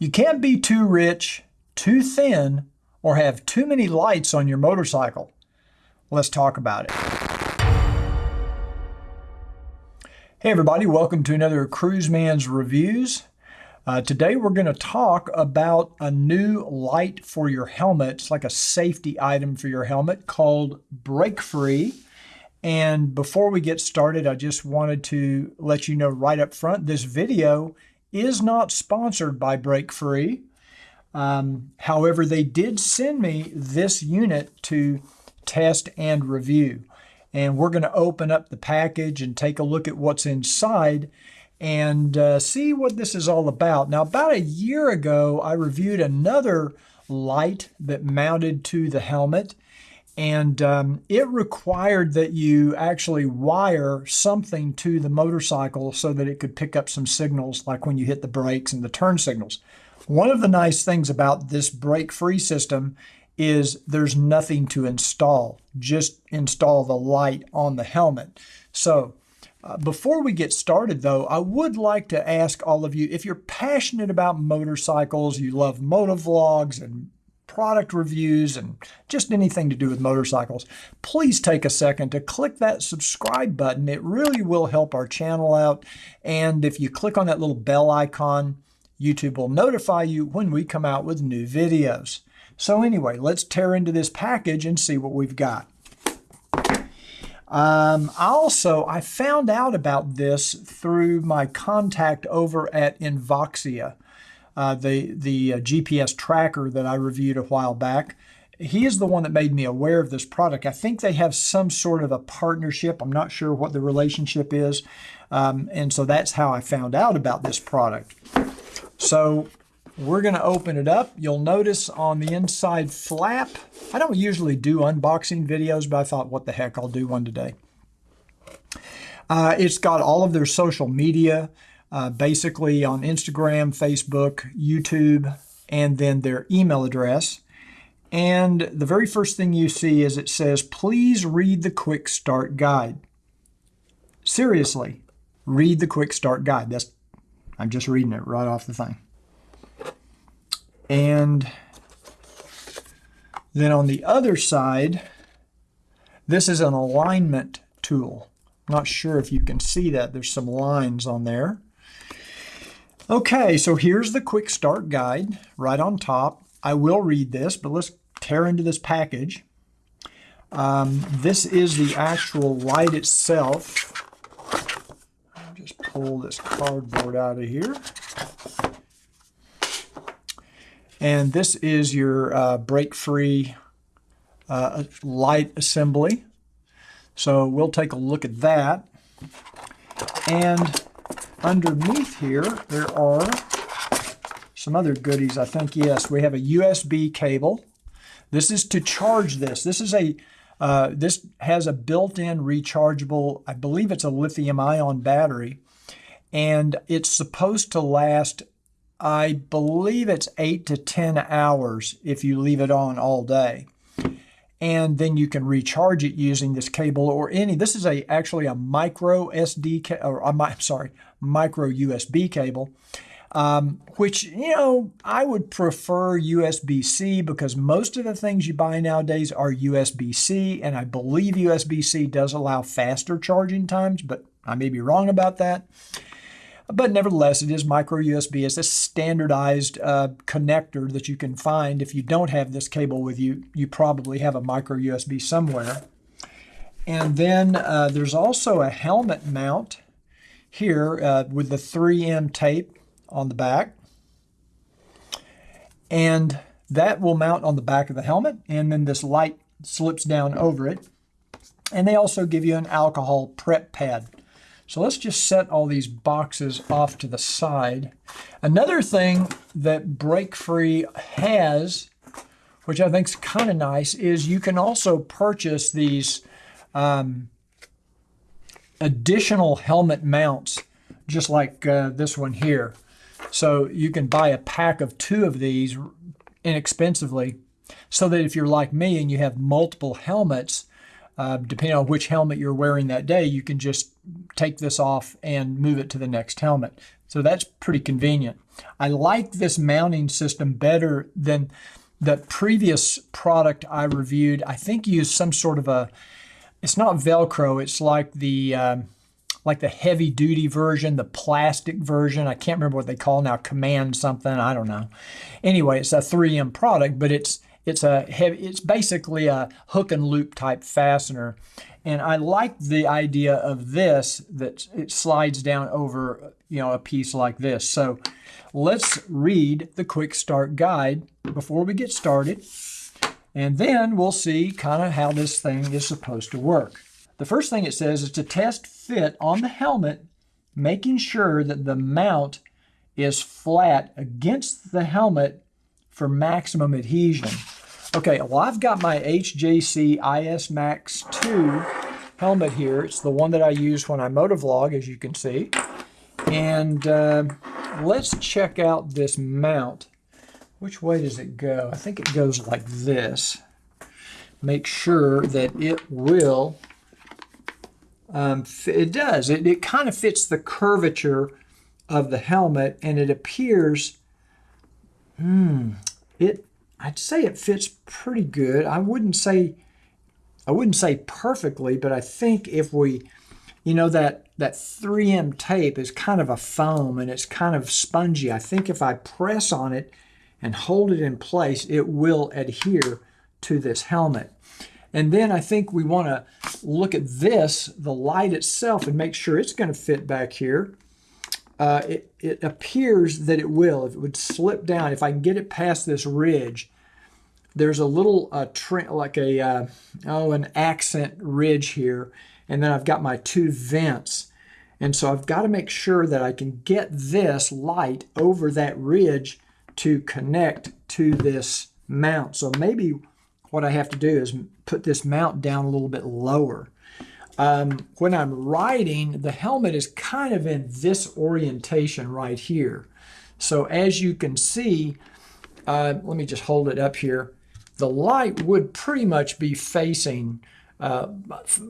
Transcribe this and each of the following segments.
You can't be too rich, too thin, or have too many lights on your motorcycle. Let's talk about it. Hey everybody, welcome to another Cruiseman's Reviews. Uh, today we're going to talk about a new light for your helmet. It's like a safety item for your helmet called BrakeFree. And before we get started, I just wanted to let you know right up front, this video is not sponsored by BrakeFree. Um, however, they did send me this unit to test and review. And we're going to open up the package and take a look at what's inside and uh, see what this is all about. Now, about a year ago, I reviewed another light that mounted to the helmet. And um, it required that you actually wire something to the motorcycle so that it could pick up some signals, like when you hit the brakes and the turn signals. One of the nice things about this brake free system is there's nothing to install. Just install the light on the helmet. So uh, before we get started, though, I would like to ask all of you if you're passionate about motorcycles, you love motovlogs and product reviews and just anything to do with motorcycles, please take a second to click that subscribe button. It really will help our channel out. And if you click on that little bell icon, YouTube will notify you when we come out with new videos. So anyway, let's tear into this package and see what we've got. Um, also, I found out about this through my contact over at Invoxia, uh, the, the uh, GPS tracker that I reviewed a while back. He is the one that made me aware of this product. I think they have some sort of a partnership. I'm not sure what the relationship is. Um, and so that's how I found out about this product. So we're going to open it up. You'll notice on the inside flap, I don't usually do unboxing videos, but I thought, what the heck, I'll do one today. Uh, it's got all of their social media, uh, basically on Instagram, Facebook, YouTube, and then their email address. And the very first thing you see is it says, please read the quick start guide. Seriously, read the quick start guide. That's I'm just reading it right off the thing. And then on the other side, this is an alignment tool. I'm not sure if you can see that. There's some lines on there. Okay, so here's the quick start guide right on top. I will read this, but let's tear into this package. Um, this is the actual light itself. I'll just pull this cardboard out of here. And this is your uh, brake-free uh, light assembly. So we'll take a look at that. And underneath here, there are some other goodies, I think. Yes, we have a USB cable. This is to charge this. This is a uh, this has a built-in rechargeable, I believe it's a lithium-ion battery, and it's supposed to last I believe it's 8 to 10 hours if you leave it on all day. And then you can recharge it using this cable or any. This is a actually a micro SD or I'm sorry, micro USB cable, um, which you know I would prefer USB-C because most of the things you buy nowadays are USB-C, and I believe USB-C does allow faster charging times, but I may be wrong about that. But nevertheless, it is micro USB. It's a standardized uh, connector that you can find. If you don't have this cable with you, you probably have a micro USB somewhere. And then uh, there's also a helmet mount here uh, with the 3M tape on the back. And that will mount on the back of the helmet. And then this light slips down over it. And they also give you an alcohol prep pad. So let's just set all these boxes off to the side. Another thing that BrakeFree has, which I think is kind of nice, is you can also purchase these um, additional helmet mounts, just like uh, this one here. So you can buy a pack of two of these inexpensively so that if you're like me and you have multiple helmets, uh, depending on which helmet you're wearing that day, you can just take this off and move it to the next helmet. So that's pretty convenient. I like this mounting system better than the previous product I reviewed. I think used some sort of a, it's not Velcro, it's like the, um, like the heavy duty version, the plastic version. I can't remember what they call now, command something, I don't know. Anyway, it's a 3M product, but it's it's a heavy, it's basically a hook and loop type fastener. And I like the idea of this that it slides down over, you know, a piece like this. So let's read the quick start guide before we get started. And then we'll see kind of how this thing is supposed to work. The first thing it says is to test fit on the helmet, making sure that the mount is flat against the helmet for maximum adhesion. Okay, well I've got my HJC IS Max 2 helmet here. It's the one that I use when I motovlog, as you can see. And uh, let's check out this mount. Which way does it go? I think it goes like this. Make sure that it will um, it does. It, it kind of fits the curvature of the helmet, and it appears, hmm, it. I'd say it fits pretty good. I wouldn't say, I wouldn't say perfectly, but I think if we, you know, that that 3M tape is kind of a foam and it's kind of spongy. I think if I press on it and hold it in place, it will adhere to this helmet. And then I think we want to look at this, the light itself, and make sure it's going to fit back here. Uh, it, it appears that it will. If it would slip down, if I can get it past this ridge, there's a little uh, like a, uh, oh, an accent ridge here. And then I've got my two vents. And so I've got to make sure that I can get this light over that ridge to connect to this mount. So maybe what I have to do is put this mount down a little bit lower. Um, when I'm riding, the helmet is kind of in this orientation right here. So as you can see, uh, let me just hold it up here. The light would pretty much be facing uh,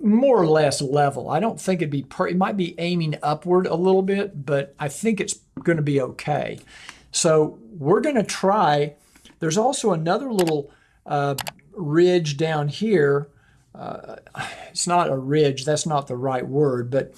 more or less level. I don't think it'd be, it might be aiming upward a little bit, but I think it's going to be okay. So we're going to try, there's also another little uh, ridge down here. Uh, it's not a ridge, that's not the right word, but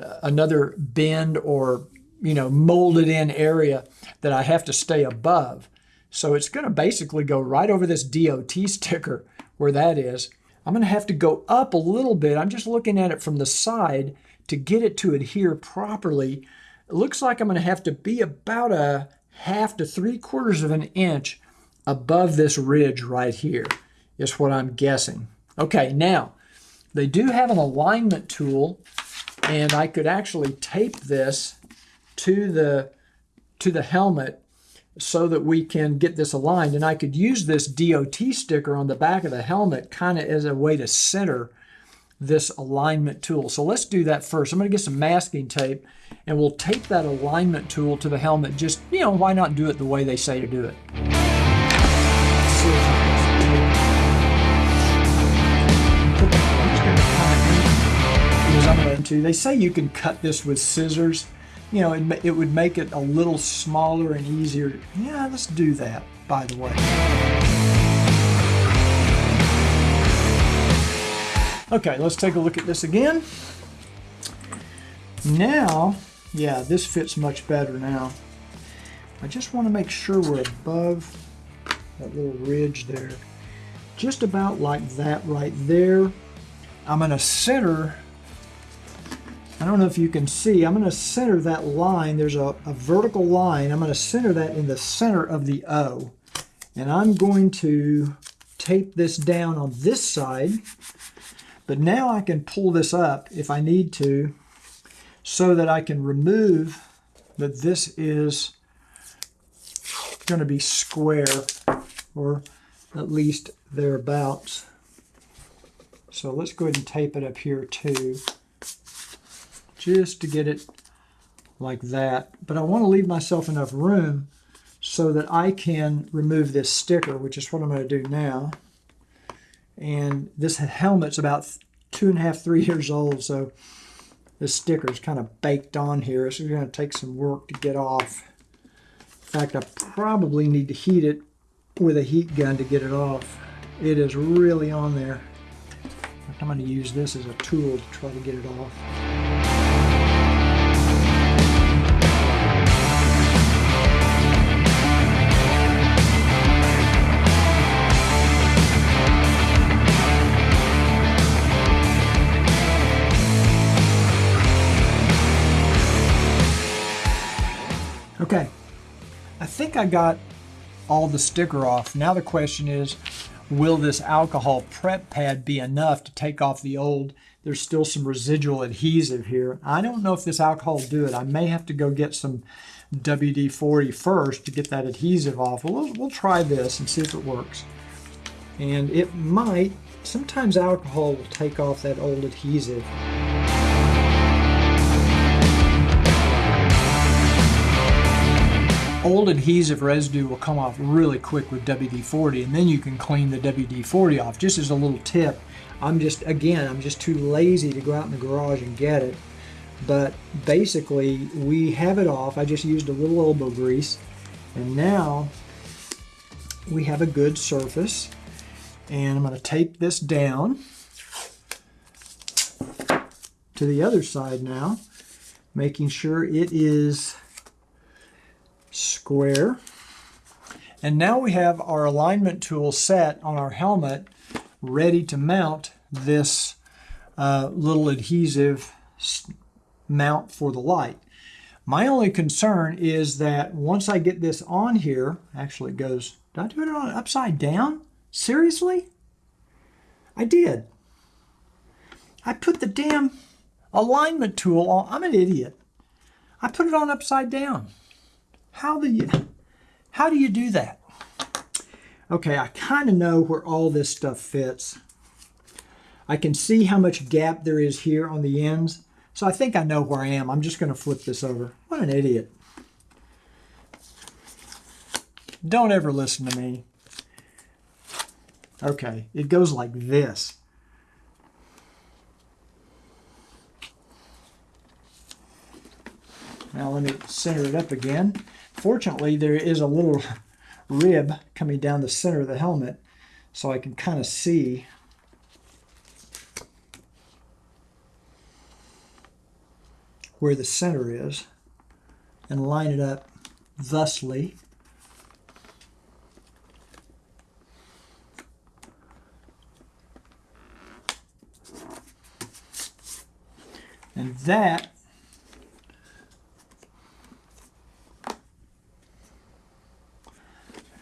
uh, another bend or you know molded in area that I have to stay above. So it's going to basically go right over this DOT sticker where that is. I'm going to have to go up a little bit. I'm just looking at it from the side to get it to adhere properly. It looks like I'm going to have to be about a half to three quarters of an inch above this ridge right here is what I'm guessing. Okay, now, they do have an alignment tool, and I could actually tape this to the, to the helmet so that we can get this aligned. And I could use this DOT sticker on the back of the helmet kind of as a way to center this alignment tool. So let's do that first. I'm going to get some masking tape and we'll tape that alignment tool to the helmet. Just, you know, why not do it the way they say to do it? Into. They say you can cut this with scissors. You know, it, it would make it a little smaller and easier. Yeah, let's do that, by the way. Okay, let's take a look at this again. Now, yeah, this fits much better now. I just want to make sure we're above that little ridge there. Just about like that right there. I'm going to center I don't know if you can see, I'm going to center that line. There's a, a vertical line. I'm going to center that in the center of the O. And I'm going to tape this down on this side. But now I can pull this up if I need to so that I can remove that this is going to be square or at least thereabouts. So let's go ahead and tape it up here too just to get it like that. But I want to leave myself enough room so that I can remove this sticker, which is what I'm going to do now. And this helmet's about two and a half, three years old, so this sticker is kind of baked on here. So it's going to take some work to get off. In fact, I probably need to heat it with a heat gun to get it off. It is really on there. I'm going to use this as a tool to try to get it off. Think I got all the sticker off. Now the question is, will this alcohol prep pad be enough to take off the old? There's still some residual adhesive here. I don't know if this alcohol will do it. I may have to go get some WD-40 first to get that adhesive off. We'll, we'll try this and see if it works. And it might, sometimes alcohol will take off that old adhesive. Old adhesive residue will come off really quick with WD-40 and then you can clean the WD-40 off. Just as a little tip, I'm just, again, I'm just too lazy to go out in the garage and get it. But basically, we have it off. I just used a little elbow grease. And now we have a good surface. And I'm going to tape this down to the other side now, making sure it is square. And now we have our alignment tool set on our helmet ready to mount this uh, little adhesive mount for the light. My only concern is that once I get this on here, actually it goes, did I do it on upside down? Seriously? I did. I put the damn alignment tool on, I'm an idiot. I put it on upside down. How do you, how do you do that? Okay, I kind of know where all this stuff fits. I can see how much gap there is here on the ends. So I think I know where I am. I'm just going to flip this over. What an idiot. Don't ever listen to me. Okay, it goes like this. Now let me center it up again. Fortunately, there is a little rib coming down the center of the helmet so I can kind of see where the center is and line it up thusly. And that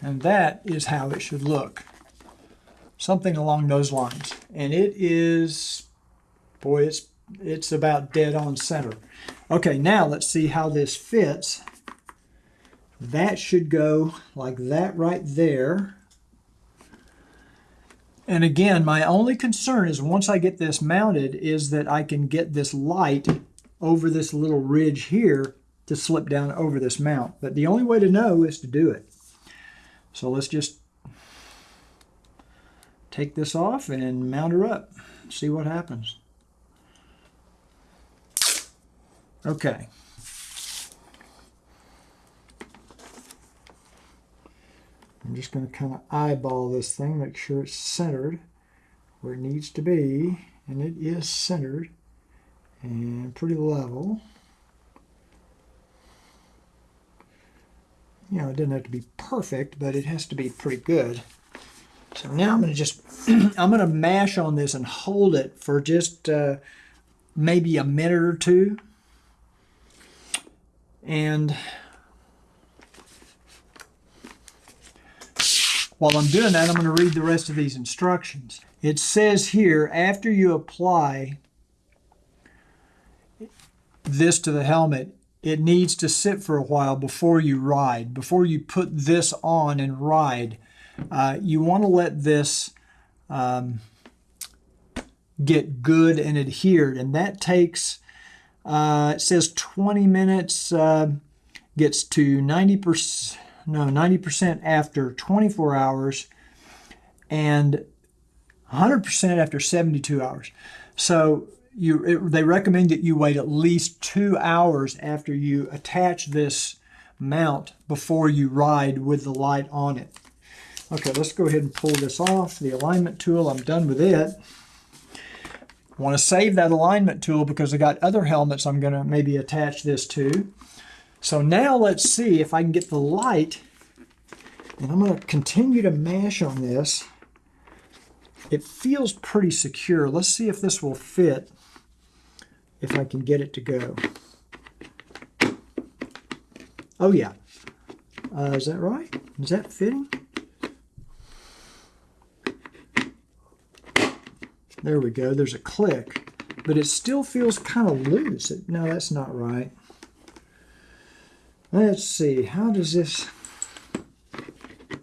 And that is how it should look. Something along those lines. And it is, boy, it's, it's about dead on center. Okay, now let's see how this fits. That should go like that right there. And again, my only concern is once I get this mounted is that I can get this light over this little ridge here to slip down over this mount. But the only way to know is to do it. So let's just take this off and mount her up. See what happens. Okay. I'm just going to kind of eyeball this thing, make sure it's centered where it needs to be. And it is centered and pretty level. You know, it doesn't have to be perfect, but it has to be pretty good. So now I'm going to just, I'm going to mash on this and hold it for just uh, maybe a minute or two. And while I'm doing that, I'm going to read the rest of these instructions. It says here, after you apply this to the helmet, it needs to sit for a while before you ride. Before you put this on and ride, uh, you want to let this um, get good and adhered. And that takes, uh, it says 20 minutes, uh, gets to 90%, no, 90% after 24 hours and 100% after 72 hours. So you, it, they recommend that you wait at least two hours after you attach this mount before you ride with the light on it. Okay, let's go ahead and pull this off. The alignment tool, I'm done with it. I want to save that alignment tool because I got other helmets I'm going to maybe attach this to. So now let's see if I can get the light, and I'm going to continue to mash on this. It feels pretty secure. Let's see if this will fit, if I can get it to go. Oh yeah. Uh, is that right? Is that fitting? There we go. There's a click, but it still feels kind of loose. No, that's not right. Let's see. How does this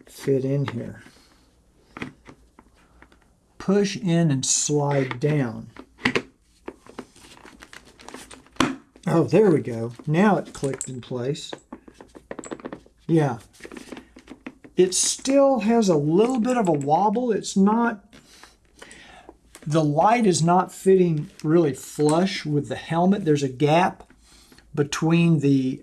fit in here? Push in and slide down. Oh, there we go. Now it clicked in place. Yeah. It still has a little bit of a wobble. It's not the light is not fitting really flush with the helmet. There's a gap between the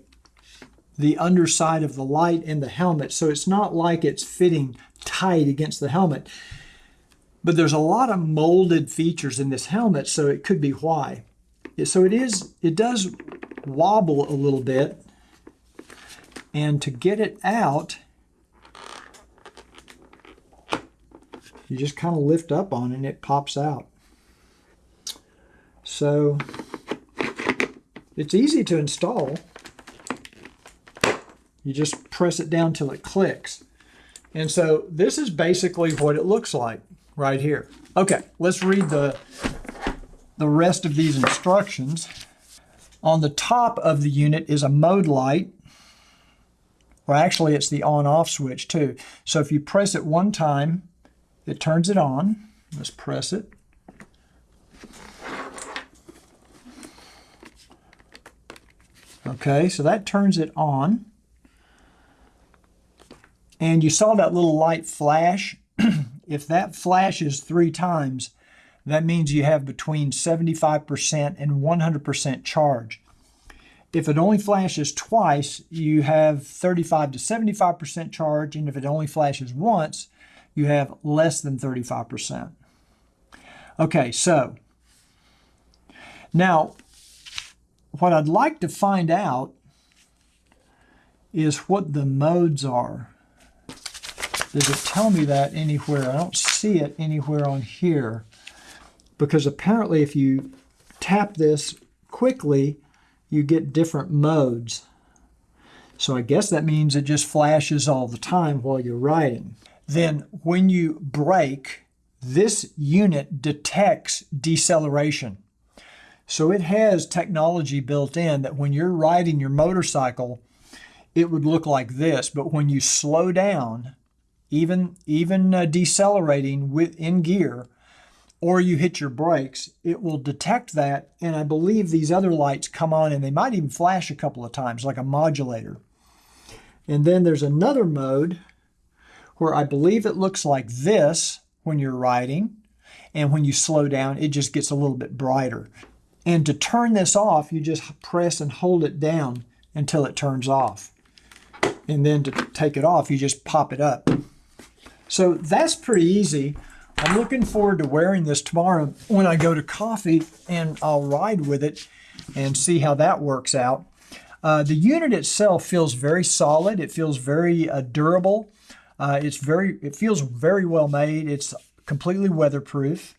the underside of the light and the helmet, so it's not like it's fitting tight against the helmet. But there's a lot of molded features in this helmet, so it could be why. So it is, it does wobble a little bit. And to get it out, you just kind of lift up on it and it pops out. So it's easy to install. You just press it down till it clicks. And so this is basically what it looks like right here. Okay, let's read the, the rest of these instructions. On the top of the unit is a mode light. Or actually, it's the on-off switch too. So if you press it one time, it turns it on. Let's press it. Okay, so that turns it on. And you saw that little light flash. if that flashes three times, that means you have between 75% and 100% charge. If it only flashes twice, you have 35 to 75% charge, and if it only flashes once, you have less than 35%. Okay, so now what I'd like to find out is what the modes are. Does it tell me that anywhere? I don't see it anywhere on here because apparently if you tap this quickly, you get different modes. So I guess that means it just flashes all the time while you're riding then when you brake, this unit detects deceleration. So it has technology built in that when you're riding your motorcycle, it would look like this. But when you slow down, even, even uh, decelerating with, in gear, or you hit your brakes, it will detect that. And I believe these other lights come on and they might even flash a couple of times, like a modulator. And then there's another mode where I believe it looks like this when you're riding. And when you slow down, it just gets a little bit brighter. And to turn this off, you just press and hold it down until it turns off. And then to take it off, you just pop it up. So that's pretty easy. I'm looking forward to wearing this tomorrow when I go to coffee and I'll ride with it and see how that works out. Uh, the unit itself feels very solid. It feels very uh, durable. Uh, it's very, it feels very well made. It's completely weatherproof.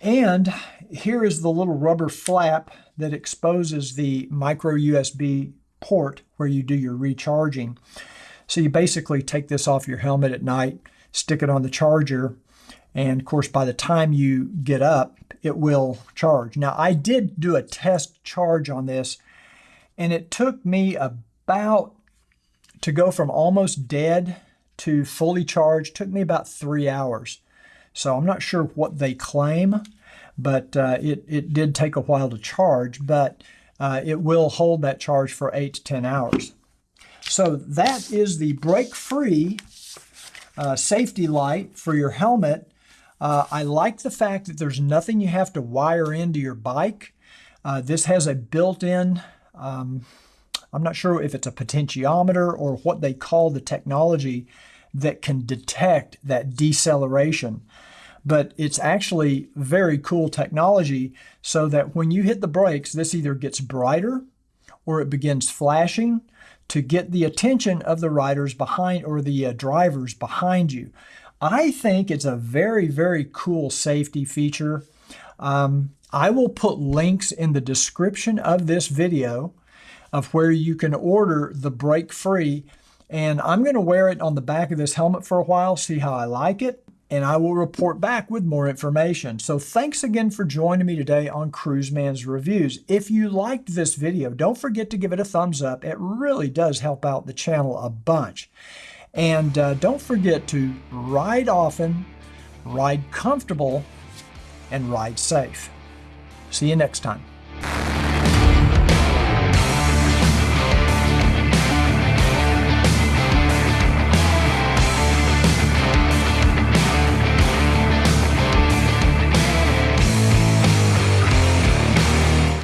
And here is the little rubber flap that exposes the micro USB port where you do your recharging. So you basically take this off your helmet at night, stick it on the charger, and of course, by the time you get up, it will charge. Now, I did do a test charge on this, and it took me about to go from almost dead to fully charge took me about three hours. So I'm not sure what they claim, but uh, it, it did take a while to charge, but uh, it will hold that charge for eight to 10 hours. So that is the brake-free uh, safety light for your helmet. Uh, I like the fact that there's nothing you have to wire into your bike. Uh, this has a built-in um, I'm not sure if it's a potentiometer or what they call the technology that can detect that deceleration. But it's actually very cool technology so that when you hit the brakes, this either gets brighter or it begins flashing to get the attention of the riders behind or the uh, drivers behind you. I think it's a very, very cool safety feature. Um, I will put links in the description of this video of where you can order the brake free. And I'm going to wear it on the back of this helmet for a while, see how I like it, and I will report back with more information. So thanks again for joining me today on Cruiseman's Reviews. If you liked this video, don't forget to give it a thumbs up. It really does help out the channel a bunch. And uh, don't forget to ride often, ride comfortable, and ride safe. See you next time.